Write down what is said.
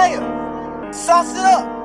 player. Sauce it up.